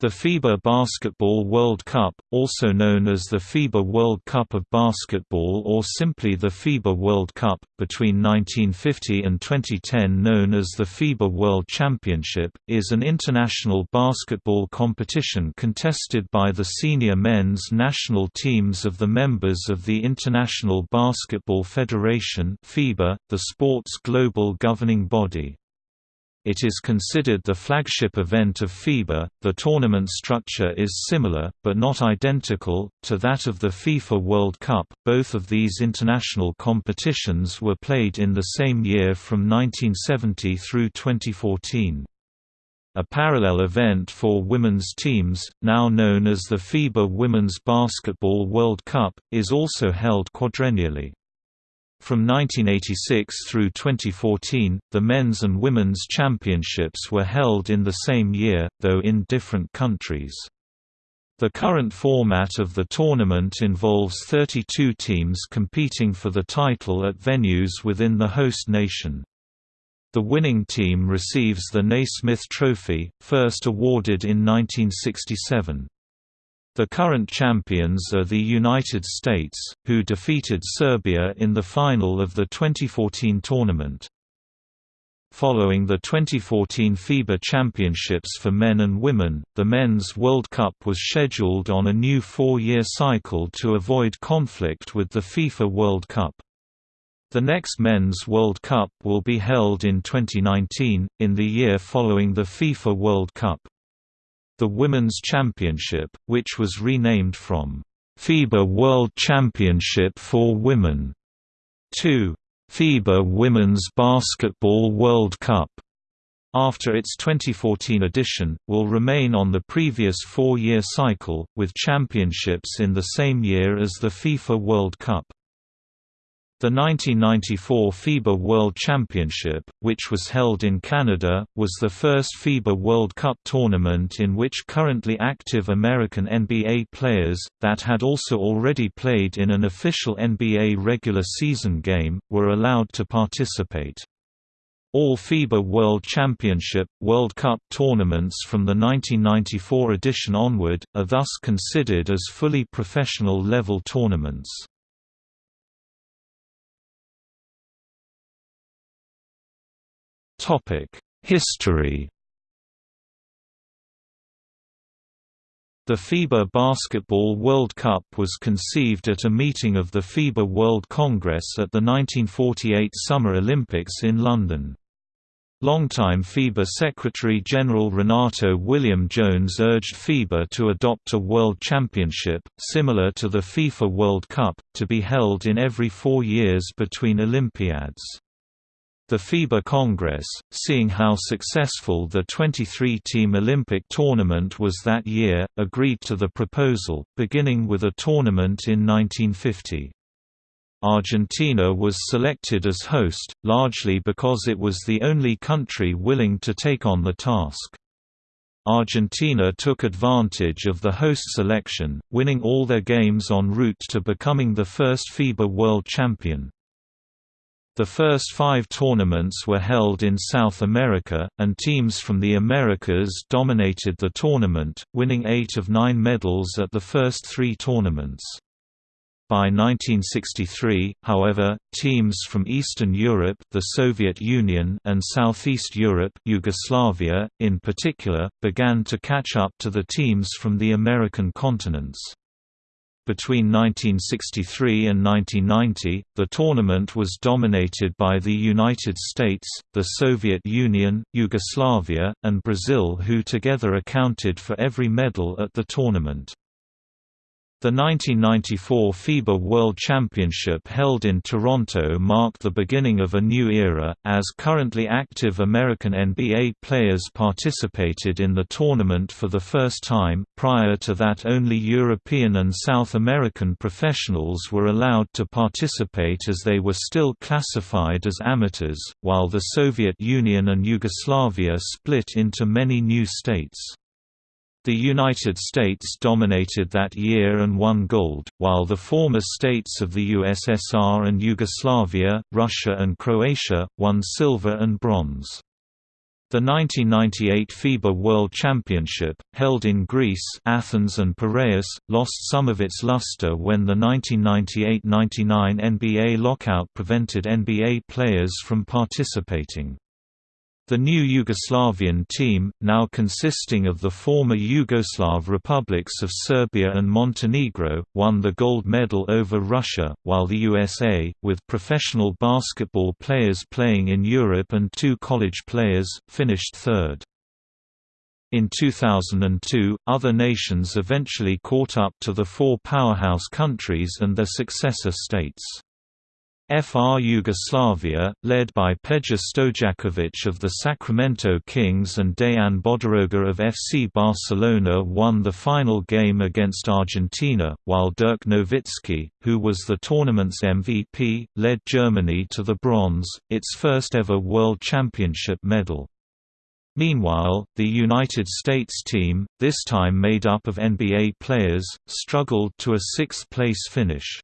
The FIBA Basketball World Cup, also known as the FIBA World Cup of Basketball or simply the FIBA World Cup, between 1950 and 2010 known as the FIBA World Championship, is an international basketball competition contested by the senior men's national teams of the members of the International Basketball Federation FIBA, the sport's global governing body. It is considered the flagship event of FIBA. The tournament structure is similar, but not identical, to that of the FIFA World Cup. Both of these international competitions were played in the same year from 1970 through 2014. A parallel event for women's teams, now known as the FIBA Women's Basketball World Cup, is also held quadrennially. From 1986 through 2014, the men's and women's championships were held in the same year, though in different countries. The current format of the tournament involves 32 teams competing for the title at venues within the host nation. The winning team receives the Naismith Trophy, first awarded in 1967. The current champions are the United States, who defeated Serbia in the final of the 2014 tournament. Following the 2014 FIBA Championships for men and women, the Men's World Cup was scheduled on a new four-year cycle to avoid conflict with the FIFA World Cup. The next Men's World Cup will be held in 2019, in the year following the FIFA World Cup. The Women's Championship, which was renamed from FIBA World Championship for Women to FIBA Women's Basketball World Cup after its 2014 edition, will remain on the previous four-year cycle, with championships in the same year as the FIFA World Cup. The 1994 FIBA World Championship, which was held in Canada, was the first FIBA World Cup tournament in which currently active American NBA players, that had also already played in an official NBA regular season game, were allowed to participate. All FIBA World Championship, World Cup tournaments from the 1994 edition onward, are thus considered as fully professional level tournaments. History The FIBA Basketball World Cup was conceived at a meeting of the FIBA World Congress at the 1948 Summer Olympics in London. Longtime FIBA Secretary-General Renato William Jones urged FIBA to adopt a World Championship, similar to the FIFA World Cup, to be held in every four years between Olympiads. The FIBA Congress, seeing how successful the 23-team Olympic tournament was that year, agreed to the proposal, beginning with a tournament in 1950. Argentina was selected as host, largely because it was the only country willing to take on the task. Argentina took advantage of the host selection, winning all their games en route to becoming the first FIBA world champion. The first five tournaments were held in South America, and teams from the Americas dominated the tournament, winning eight of nine medals at the first three tournaments. By 1963, however, teams from Eastern Europe the Soviet Union and Southeast Europe Yugoslavia, in particular, began to catch up to the teams from the American continents. Between 1963 and 1990, the tournament was dominated by the United States, the Soviet Union, Yugoslavia, and Brazil who together accounted for every medal at the tournament. The 1994 FIBA World Championship held in Toronto marked the beginning of a new era, as currently active American NBA players participated in the tournament for the first time. Prior to that, only European and South American professionals were allowed to participate as they were still classified as amateurs, while the Soviet Union and Yugoslavia split into many new states. The United States dominated that year and won gold, while the former states of the USSR and Yugoslavia, Russia and Croatia, won silver and bronze. The 1998 FIBA World Championship, held in Greece Athens and Piraeus, lost some of its luster when the 1998–99 NBA lockout prevented NBA players from participating. The new Yugoslavian team, now consisting of the former Yugoslav republics of Serbia and Montenegro, won the gold medal over Russia, while the USA, with professional basketball players playing in Europe and two college players, finished third. In 2002, other nations eventually caught up to the four powerhouse countries and their successor states. FR Yugoslavia, led by Peja Stojakovic of the Sacramento Kings and Dejan Bodiroga of FC Barcelona won the final game against Argentina, while Dirk Nowitzki, who was the tournament's MVP, led Germany to the bronze, its first ever World Championship medal. Meanwhile, the United States team, this time made up of NBA players, struggled to a sixth-place finish.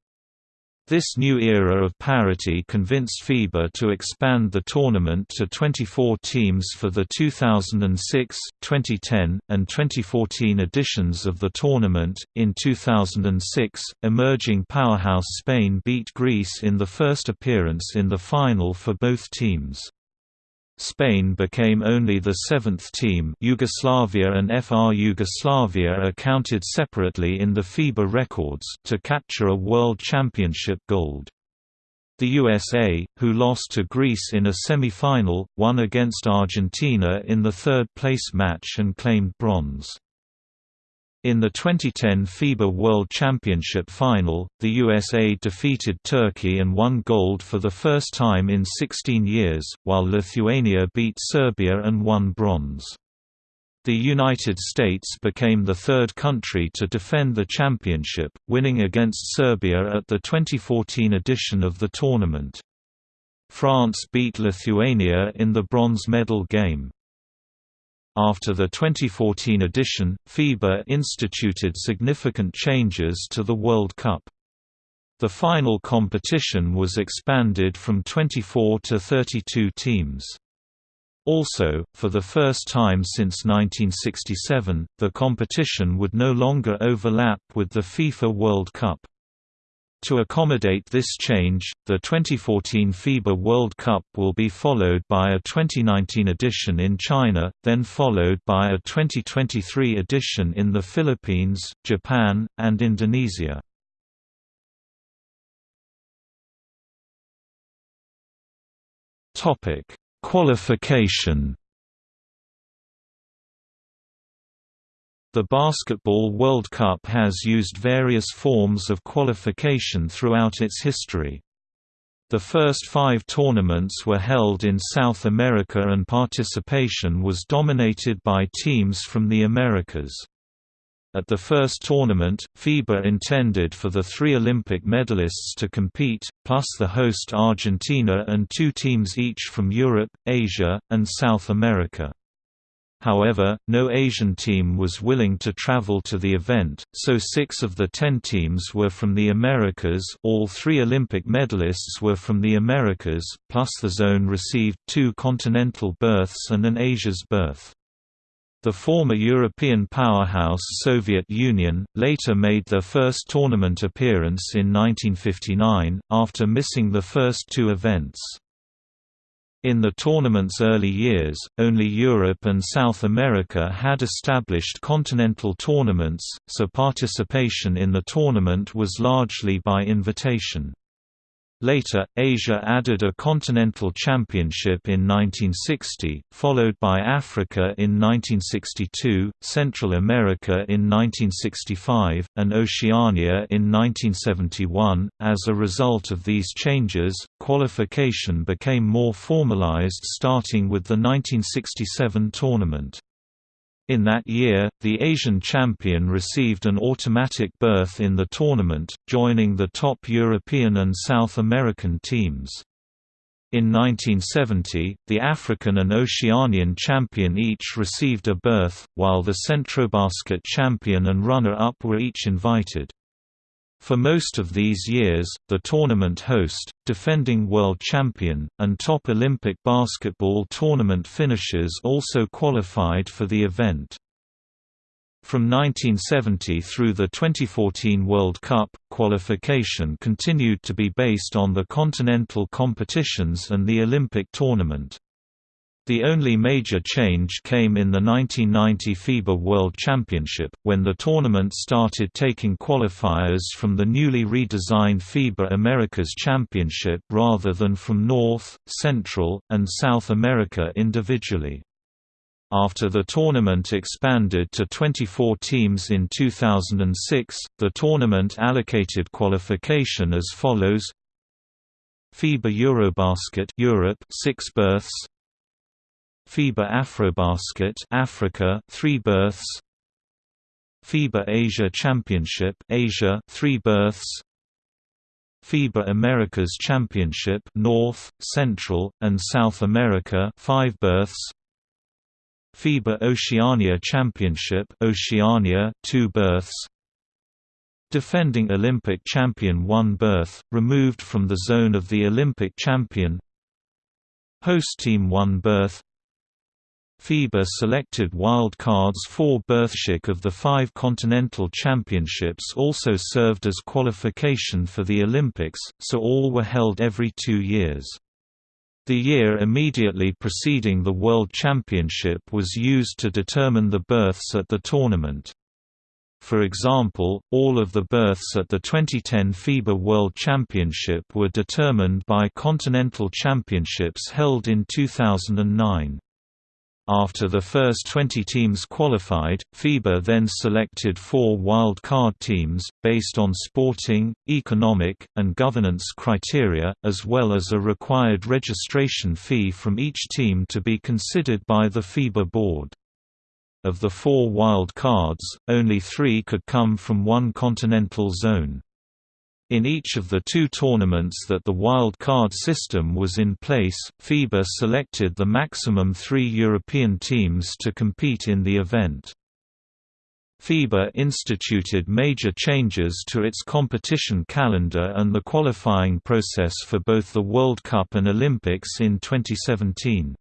This new era of parity convinced FIBA to expand the tournament to 24 teams for the 2006, 2010, and 2014 editions of the tournament. In 2006, emerging powerhouse Spain beat Greece in the first appearance in the final for both teams. Spain became only the seventh team Yugoslavia and FR Yugoslavia are counted separately in the FIBA records to capture a World Championship gold. The USA, who lost to Greece in a semi-final, won against Argentina in the third-place match and claimed bronze. In the 2010 FIBA World Championship final, the USA defeated Turkey and won gold for the first time in 16 years, while Lithuania beat Serbia and won bronze. The United States became the third country to defend the championship, winning against Serbia at the 2014 edition of the tournament. France beat Lithuania in the bronze medal game. After the 2014 edition, FIBA instituted significant changes to the World Cup. The final competition was expanded from 24 to 32 teams. Also, for the first time since 1967, the competition would no longer overlap with the FIFA World Cup. To accommodate this change, the 2014 FIBA World Cup will be followed by a 2019 edition in China, then followed by a 2023 edition in the Philippines, Japan, and Indonesia. Qualification The Basketball World Cup has used various forms of qualification throughout its history. The first five tournaments were held in South America and participation was dominated by teams from the Americas. At the first tournament, FIBA intended for the three Olympic medalists to compete, plus the host Argentina and two teams each from Europe, Asia, and South America. However, no Asian team was willing to travel to the event, so six of the ten teams were from the Americas all three Olympic medalists were from the Americas, plus the zone received two continental berths and an Asia's berth. The former European powerhouse Soviet Union, later made their first tournament appearance in 1959, after missing the first two events. In the tournament's early years, only Europe and South America had established continental tournaments, so participation in the tournament was largely by invitation. Later, Asia added a continental championship in 1960, followed by Africa in 1962, Central America in 1965, and Oceania in 1971. As a result of these changes, qualification became more formalized starting with the 1967 tournament. In that year, the Asian champion received an automatic berth in the tournament, joining the top European and South American teams. In 1970, the African and Oceanian champion each received a berth, while the Centrobasket champion and runner-up were each invited. For most of these years, the tournament host, defending world champion, and top Olympic basketball tournament finishers also qualified for the event. From 1970 through the 2014 World Cup, qualification continued to be based on the continental competitions and the Olympic tournament. The only major change came in the 1990 FIBA World Championship, when the tournament started taking qualifiers from the newly redesigned FIBA Americas Championship rather than from North, Central, and South America individually. After the tournament expanded to 24 teams in 2006, the tournament allocated qualification as follows: FIBA Eurobasket Europe 6 berths, FIBA Afrobasket Africa 3 berths, FIBA Asia Championship Asia 3 berths, FIBA Americas Championship North, Central, and South America 5 berths FIBA Oceania Championship Oceania 2 berths Defending Olympic champion 1 berth, removed from the zone of the Olympic champion. Host team 1 berth FIBA selected wild cards 4 berthship of the five continental championships also served as qualification for the Olympics, so all were held every two years. The year immediately preceding the World Championship was used to determine the berths at the tournament. For example, all of the berths at the 2010 FIBA World Championship were determined by continental championships held in 2009. After the first 20 teams qualified, FIBA then selected four wild card teams, based on sporting, economic, and governance criteria, as well as a required registration fee from each team to be considered by the FIBA board. Of the four wild cards, only three could come from one continental zone. In each of the two tournaments that the wild card system was in place, FIBA selected the maximum three European teams to compete in the event. FIBA instituted major changes to its competition calendar and the qualifying process for both the World Cup and Olympics in 2017.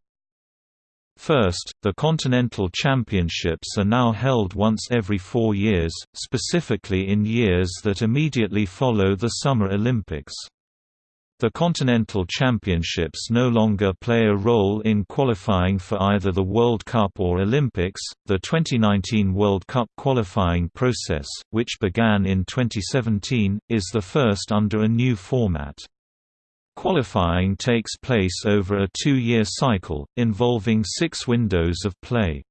First, the Continental Championships are now held once every four years, specifically in years that immediately follow the Summer Olympics. The Continental Championships no longer play a role in qualifying for either the World Cup or Olympics. The 2019 World Cup qualifying process, which began in 2017, is the first under a new format. Qualifying takes place over a two-year cycle, involving six windows of play.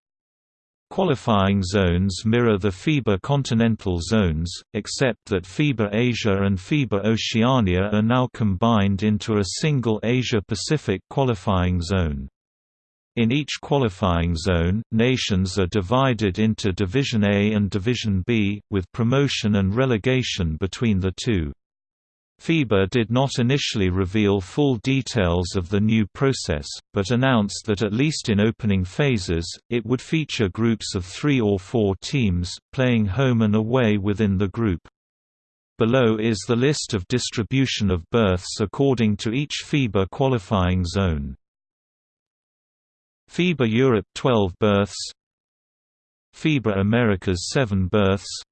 Qualifying zones mirror the FIBA continental zones, except that FIBA Asia and FIBA Oceania are now combined into a single Asia-Pacific qualifying zone. In each qualifying zone, nations are divided into Division A and Division B, with promotion and relegation between the two. FIBA did not initially reveal full details of the new process, but announced that at least in opening phases, it would feature groups of three or four teams, playing home and away within the group. Below is the list of distribution of berths according to each FIBA qualifying zone. FIBA Europe 12 berths FIBA Americas 7 berths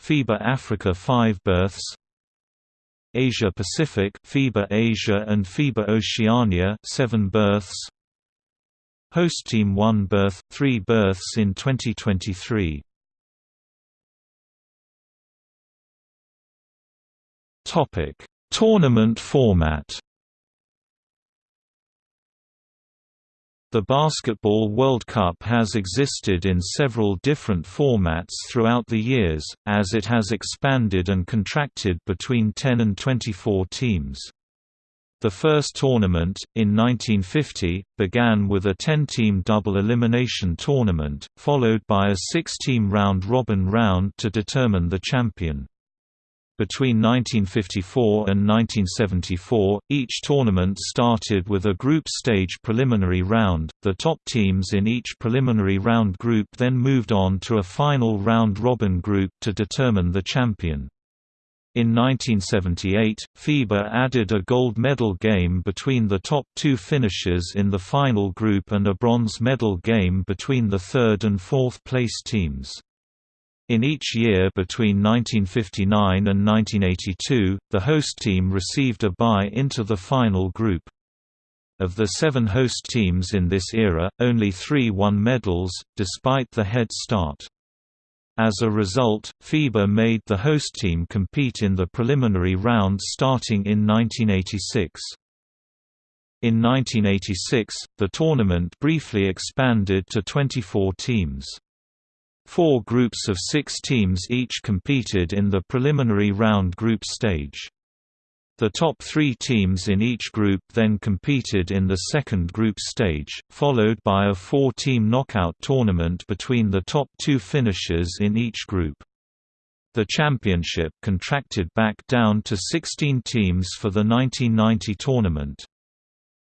FIBA Africa 5 berths Asia Pacific FIBA Asia and FIBA Oceania 7 berths. Host team 1 berth 3 berths in 2023 Topic Tournament format The Basketball World Cup has existed in several different formats throughout the years, as it has expanded and contracted between 10 and 24 teams. The first tournament, in 1950, began with a 10-team double elimination tournament, followed by a six-team round-robin round to determine the champion. Between 1954 and 1974, each tournament started with a group stage preliminary round. The top teams in each preliminary round group then moved on to a final round robin group to determine the champion. In 1978, FIBA added a gold medal game between the top two finishers in the final group and a bronze medal game between the third and fourth place teams. In each year between 1959 and 1982, the host team received a bye into the final group. Of the seven host teams in this era, only three won medals, despite the head start. As a result, FIBA made the host team compete in the preliminary round starting in 1986. In 1986, the tournament briefly expanded to 24 teams. Four groups of six teams each competed in the preliminary round group stage. The top three teams in each group then competed in the second group stage, followed by a four-team knockout tournament between the top two finishers in each group. The championship contracted back down to 16 teams for the 1990 tournament.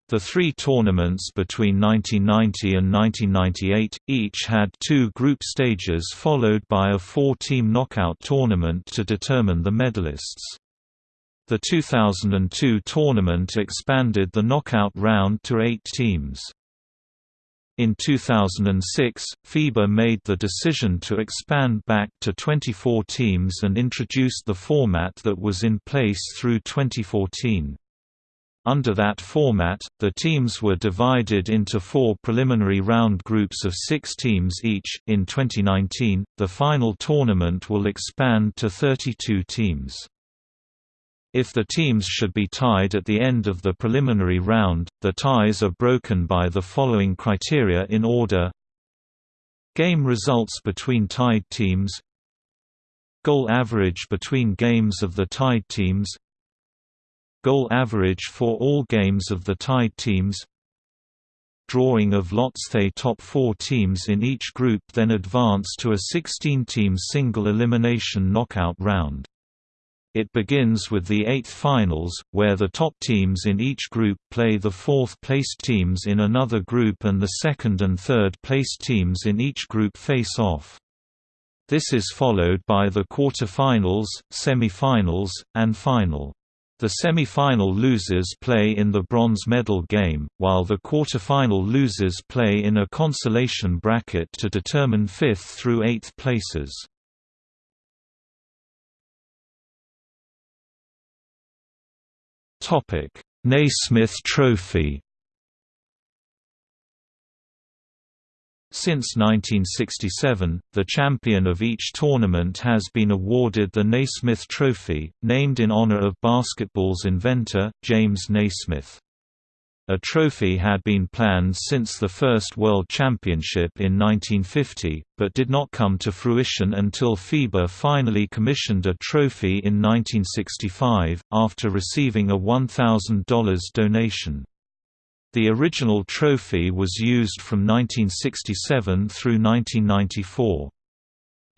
The three tournaments between 1990 and 1998, each had two group stages followed by a four-team knockout tournament to determine the medalists. The 2002 tournament expanded the knockout round to eight teams. In 2006, FIBA made the decision to expand back to 24 teams and introduced the format that was in place through 2014. Under that format, the teams were divided into four preliminary round groups of six teams each. In 2019, the final tournament will expand to 32 teams. If the teams should be tied at the end of the preliminary round, the ties are broken by the following criteria in order Game results between tied teams Goal average between games of the tied teams Goal average for all games of the tied teams Drawing of lots The top four teams in each group then advance to a 16-team single elimination knockout round. It begins with the eighth finals, where the top teams in each group play the fourth-placed teams in another group and the second and third-placed teams in each group face off. This is followed by the quarter-finals, semi-finals, and final. The semi-final losers play in the bronze medal game, while the quarter-final losers play in a consolation bracket to determine fifth through eighth places. Topic: Naismith Trophy. Since 1967, the champion of each tournament has been awarded the Naismith Trophy, named in honor of basketball's inventor, James Naismith. A trophy had been planned since the first World Championship in 1950, but did not come to fruition until FIBA finally commissioned a trophy in 1965, after receiving a $1,000 donation. The original trophy was used from 1967 through 1994.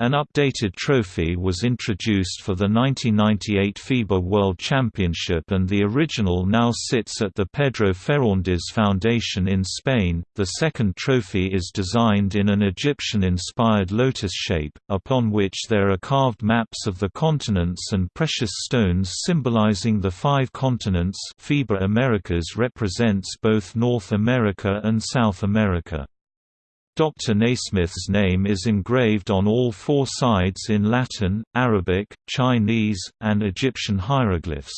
An updated trophy was introduced for the 1998 FIBA World Championship and the original now sits at the Pedro Ferrandiz Foundation in Spain. The second trophy is designed in an Egyptian-inspired lotus shape, upon which there are carved maps of the continents and precious stones symbolizing the five continents FIBA Americas represents both North America and South America. Dr. Naismith's name is engraved on all four sides in Latin, Arabic, Chinese, and Egyptian hieroglyphs.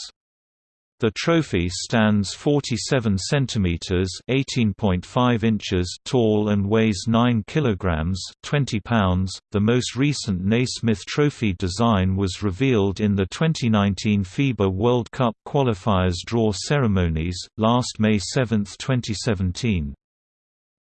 The trophy stands 47 centimeters (18.5 inches) tall and weighs 9 kilograms (20 pounds). The most recent Naismith Trophy design was revealed in the 2019 FIBA World Cup qualifiers draw ceremonies last May 7, 2017.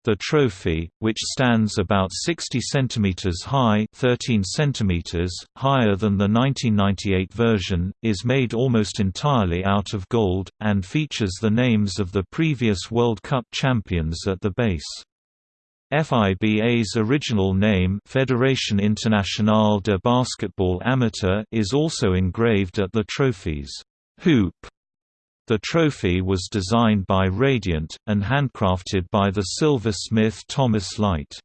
The trophy, which stands about 60 cm high 13 cm, higher than the 1998 version, is made almost entirely out of gold, and features the names of the previous World Cup champions at the base. FIBA's original name Fédération Internationale de Basketball Amateur is also engraved at the trophy's hoop the trophy was designed by Radiant, and handcrafted by the silversmith Thomas Lyte.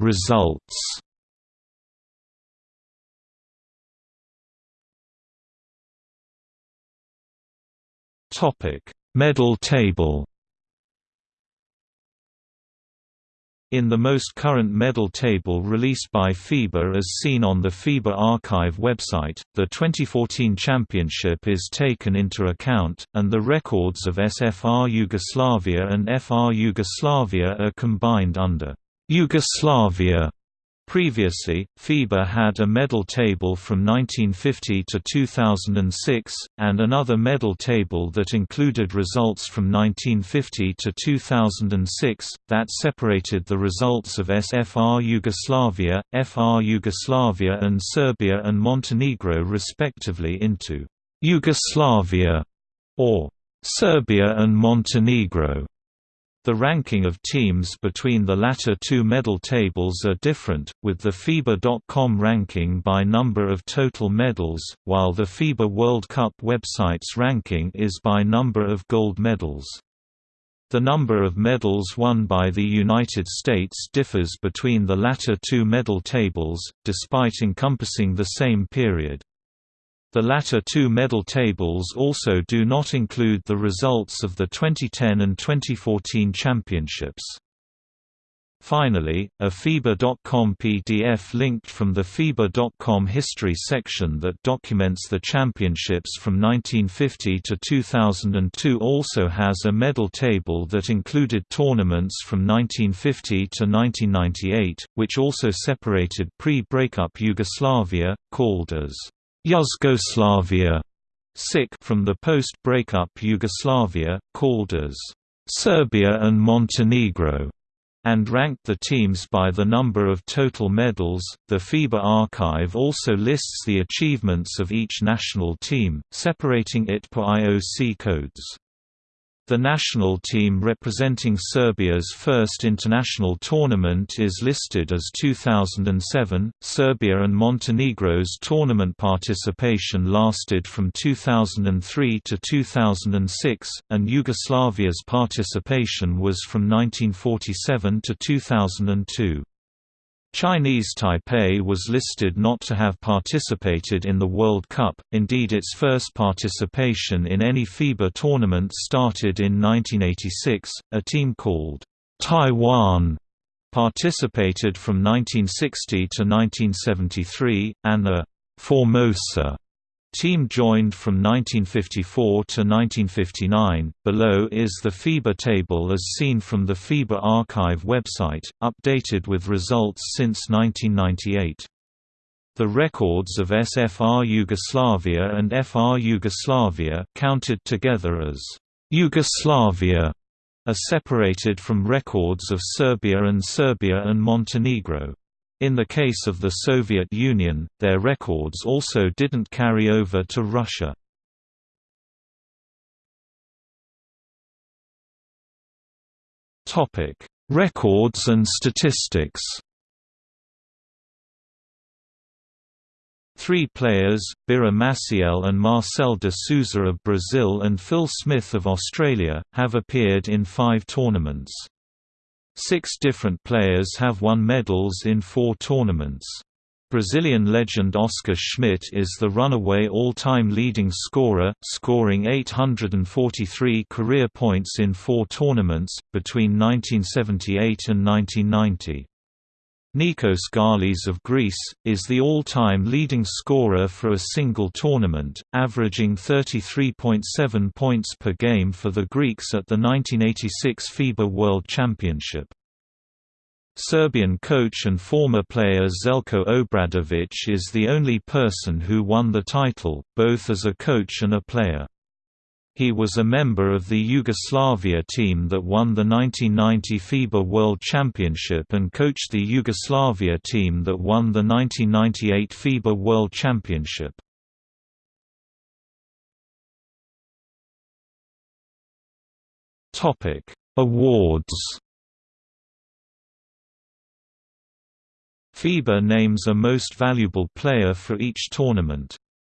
Results Medal table. In the most current medal table released by FIBA as seen on the FIBA Archive website, the 2014 championship is taken into account, and the records of SFR Yugoslavia and FR Yugoslavia are combined under Yugoslavia Previously, FIBA had a medal table from 1950 to 2006, and another medal table that included results from 1950 to 2006, that separated the results of SFR Yugoslavia, FR Yugoslavia and Serbia and Montenegro respectively into Yugoslavia or Serbia and Montenegro. The ranking of teams between the latter two medal tables are different, with the FIBA.com ranking by number of total medals, while the FIBA World Cup website's ranking is by number of gold medals. The number of medals won by the United States differs between the latter two medal tables, despite encompassing the same period. The latter two medal tables also do not include the results of the 2010 and 2014 championships. Finally, a FIBA.com PDF linked from the FIBA.com history section that documents the championships from 1950 to 2002 also has a medal table that included tournaments from 1950 to 1998, which also separated pre-breakup Yugoslavia, called as Yugoslavia from the post-breakup Yugoslavia, called as Serbia and Montenegro, and ranked the teams by the number of total medals. The FIBA archive also lists the achievements of each national team, separating it per IOC codes. The national team representing Serbia's first international tournament is listed as 2007. Serbia and Montenegro's tournament participation lasted from 2003 to 2006, and Yugoslavia's participation was from 1947 to 2002. Chinese Taipei was listed not to have participated in the World Cup, indeed its first participation in any FIBA tournament started in 1986, a team called Taiwan participated from 1960 to 1973, and a Formosa Team joined from 1954 to 1959. Below is the FIBA table as seen from the FIBA archive website, updated with results since 1998. The records of SFR Yugoslavia and FR Yugoslavia counted together as Yugoslavia are separated from records of Serbia and Serbia and Montenegro. In the case of the Soviet Union, their records also didn't carry over to Russia. Records and statistics Three players, Bira Maciel and Marcel de Souza of Brazil and Phil Smith of Australia, have appeared in five tournaments. Six different players have won medals in four tournaments. Brazilian legend Oscar Schmidt is the runaway all-time leading scorer, scoring 843 career points in four tournaments, between 1978 and 1990. Nikos Galis of Greece, is the all-time leading scorer for a single tournament, averaging 33.7 points per game for the Greeks at the 1986 FIBA World Championship. Serbian coach and former player Zeljko Obradovic is the only person who won the title, both as a coach and a player. He was a member of the Yugoslavia team that won the 1990 FIBA World Championship and coached the Yugoslavia team that won the 1998 FIBA World Championship. Topic: Awards FIBA names a most valuable player for each tournament.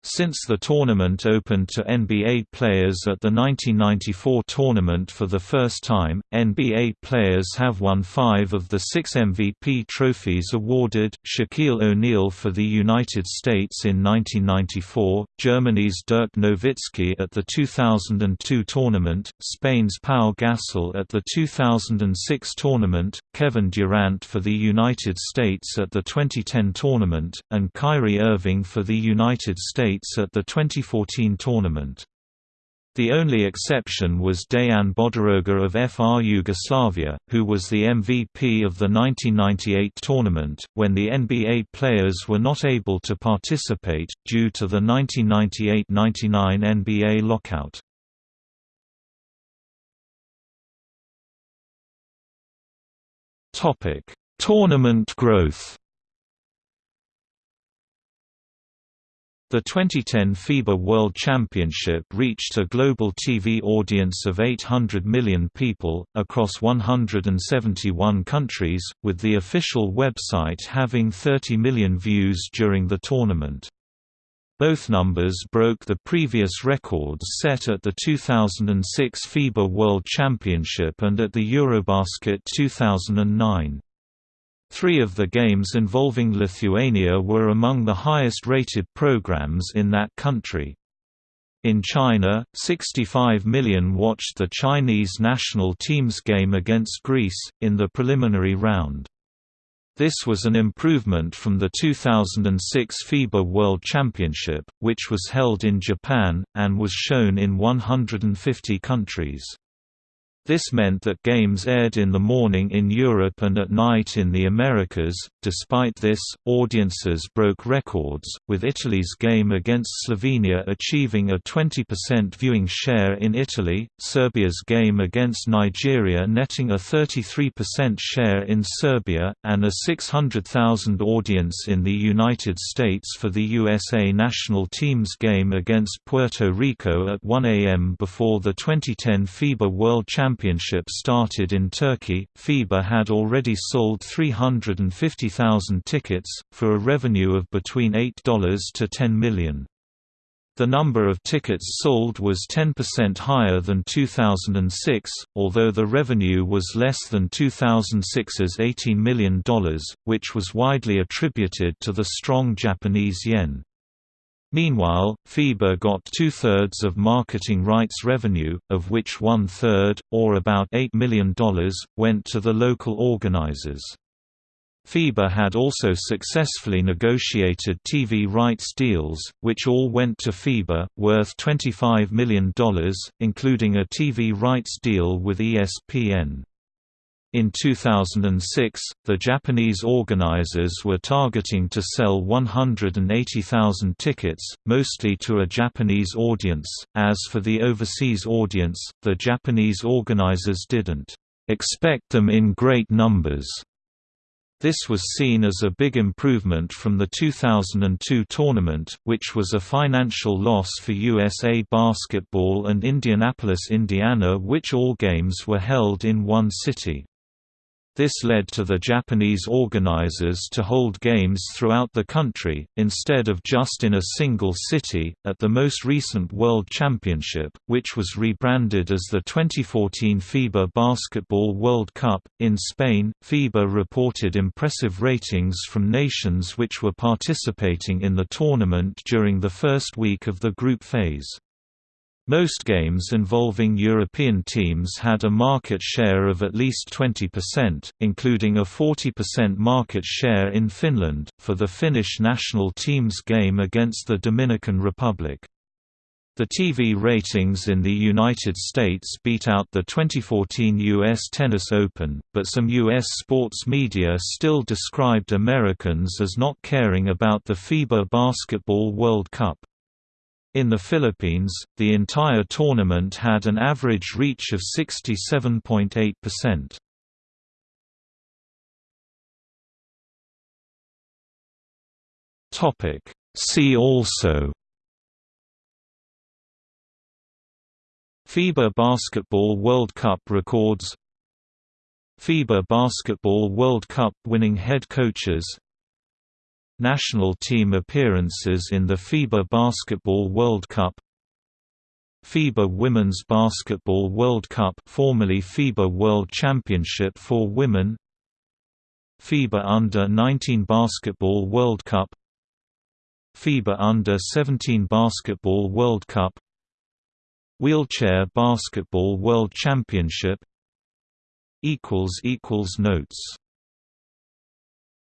Since the tournament opened to NBA players at the 1994 tournament for the first time, NBA players have won five of the six MVP trophies awarded, Shaquille O'Neal for the United States in 1994, Germany's Dirk Nowitzki at the 2002 tournament, Spain's Pau Gasol at the 2006 tournament, Kevin Durant for the United States at the 2010 tournament, and Kyrie Irving for the United States at the 2014 tournament. The only exception was Dejan Bodiroga of FR Yugoslavia, who was the MVP of the 1998 tournament, when the NBA players were not able to participate, due to the 1998–99 NBA lockout. Tournament growth The 2010 FIBA World Championship reached a global TV audience of 800 million people, across 171 countries, with the official website having 30 million views during the tournament. Both numbers broke the previous records set at the 2006 FIBA World Championship and at the Eurobasket 2009. Three of the games involving Lithuania were among the highest-rated programs in that country. In China, 65 million watched the Chinese national team's game against Greece, in the preliminary round. This was an improvement from the 2006 FIBA World Championship, which was held in Japan, and was shown in 150 countries. This meant that games aired in the morning in Europe and at night in the Americas. Despite this, audiences broke records, with Italy's game against Slovenia achieving a 20% viewing share in Italy, Serbia's game against Nigeria netting a 33% share in Serbia, and a 600,000 audience in the United States for the USA national team's game against Puerto Rico at 1 a.m. before the 2010 FIBA World Championship Championship started in Turkey, FIBA had already sold 350,000 tickets, for a revenue of between $8 to 10 million. The number of tickets sold was 10% higher than 2006, although the revenue was less than 2006's $18 million, which was widely attributed to the strong Japanese yen. Meanwhile, FIBA got two-thirds of marketing rights revenue, of which one-third, or about $8 million, went to the local organizers. FIBA had also successfully negotiated TV rights deals, which all went to FIBA, worth $25 million, including a TV rights deal with ESPN. In 2006, the Japanese organizers were targeting to sell 180,000 tickets, mostly to a Japanese audience. As for the overseas audience, the Japanese organizers didn't expect them in great numbers. This was seen as a big improvement from the 2002 tournament, which was a financial loss for USA Basketball and Indianapolis, Indiana which all games were held in one city. This led to the Japanese organizers to hold games throughout the country, instead of just in a single city. At the most recent World Championship, which was rebranded as the 2014 FIBA Basketball World Cup, in Spain, FIBA reported impressive ratings from nations which were participating in the tournament during the first week of the group phase. Most games involving European teams had a market share of at least 20%, including a 40% market share in Finland, for the Finnish national team's game against the Dominican Republic. The TV ratings in the United States beat out the 2014 U.S. Tennis Open, but some U.S. sports media still described Americans as not caring about the FIBA Basketball World Cup. In the Philippines, the entire tournament had an average reach of 67.8%. Topic See also FIBA Basketball World Cup records FIBA Basketball World Cup winning head coaches National team appearances in the FIBA Basketball World Cup. FIBA Women's Basketball World Cup formerly FIBA World Championship for Women. FIBA Under-19 Basketball World Cup. FIBA Under-17 Basketball World Cup. Wheelchair Basketball World Championship. Notes